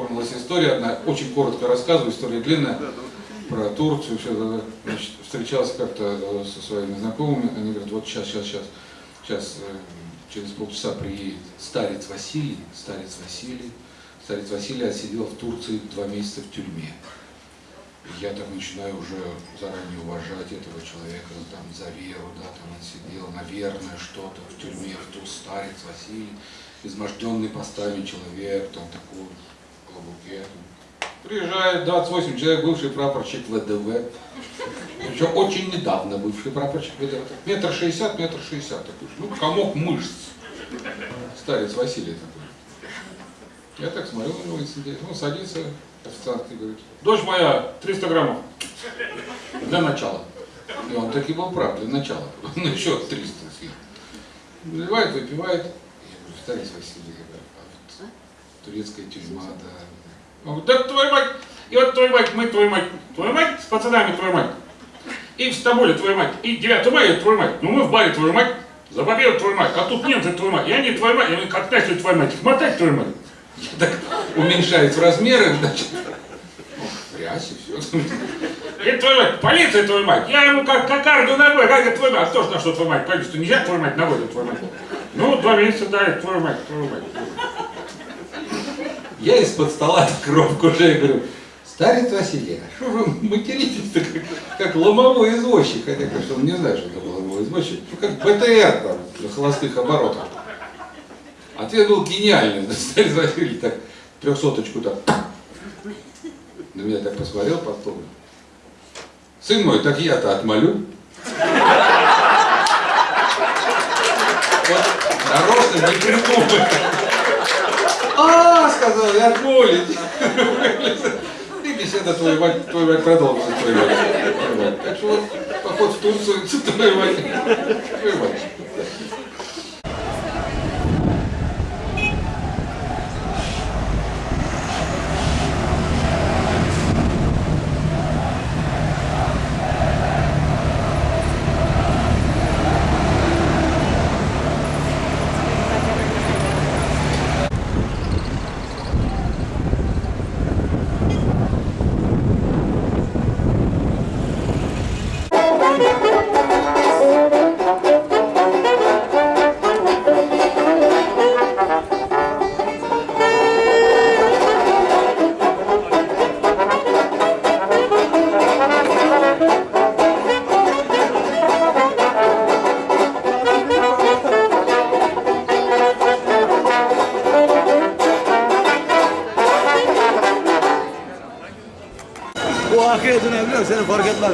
вспомнилась история одна, очень коротко рассказываю, история длинная, про Турцию, все значит, встречался как-то э, со своими знакомыми, они говорят, вот сейчас, сейчас, сейчас, сейчас, э, через полчаса приедет старец Василий, старец Василий, старец Василий отсидел в Турции два месяца в тюрьме. Я так начинаю уже заранее уважать этого человека. Там, за веру, да, там он сидел, наверное, что-то в тюрьме, в ту старец Василий, изможденный постами человек, там такой в клобуке. Приезжает 28 человек, бывший прапорщик ВДВ, причем очень недавно бывший прапорщик ВДВ, метр шестьдесят, метр шестьдесят такой, ну, комок мышц, старец Василий такой. Я так смотрю на него, интересно, ну, садится, официант и говорит, дочь моя, 300 граммов, для начала. И он таки был прав, для начала, ну, еще 300 съел. Наливает, выпивает, я говорю, старец Василий, турецкая тюрьма, да, он говорит, да твою мать, и вот твою мать, мы твою мать, твою мать с пацанами твою мать. И в Стамбуле твою мать, и 9 мая твою мать, ну мы в баре твою мать, за победу твою мать, а тут немцы твою мать, и они твою мать, и они как твою мать, мотать твою мать. Так уменьшает в размеры, значит, ну, в рясе все. И твою мать, полиция твою мать, я ему как кокарду ногой, как это твою мать, а кто ж на что твою мать, полицию, нельзя твою мать ногой, твою мать. Ну, два месяца дали, твою мать, твою мать. Я из-под стола коробку уже говорю, старец Василий, а что вы материтесь-то как, как ломовой извозчик? Хотя, конечно, он не знает, что это ломовой извозчик. Ну, как БТР там, на холостых оборотах. Ответ был гениальный. Старец Василий так трехсоточку так на меня так посмотрел потом. Сын мой, так я-то отмолю. Вот нарочно не придумай. А, сказал, я отмолить. И беседа твою мать, твою мать продолжится, твою мать. Так что вот поход в Турцию, твою мать, твою мать. Bu arkaya dönebiliyor, seni fark etmez.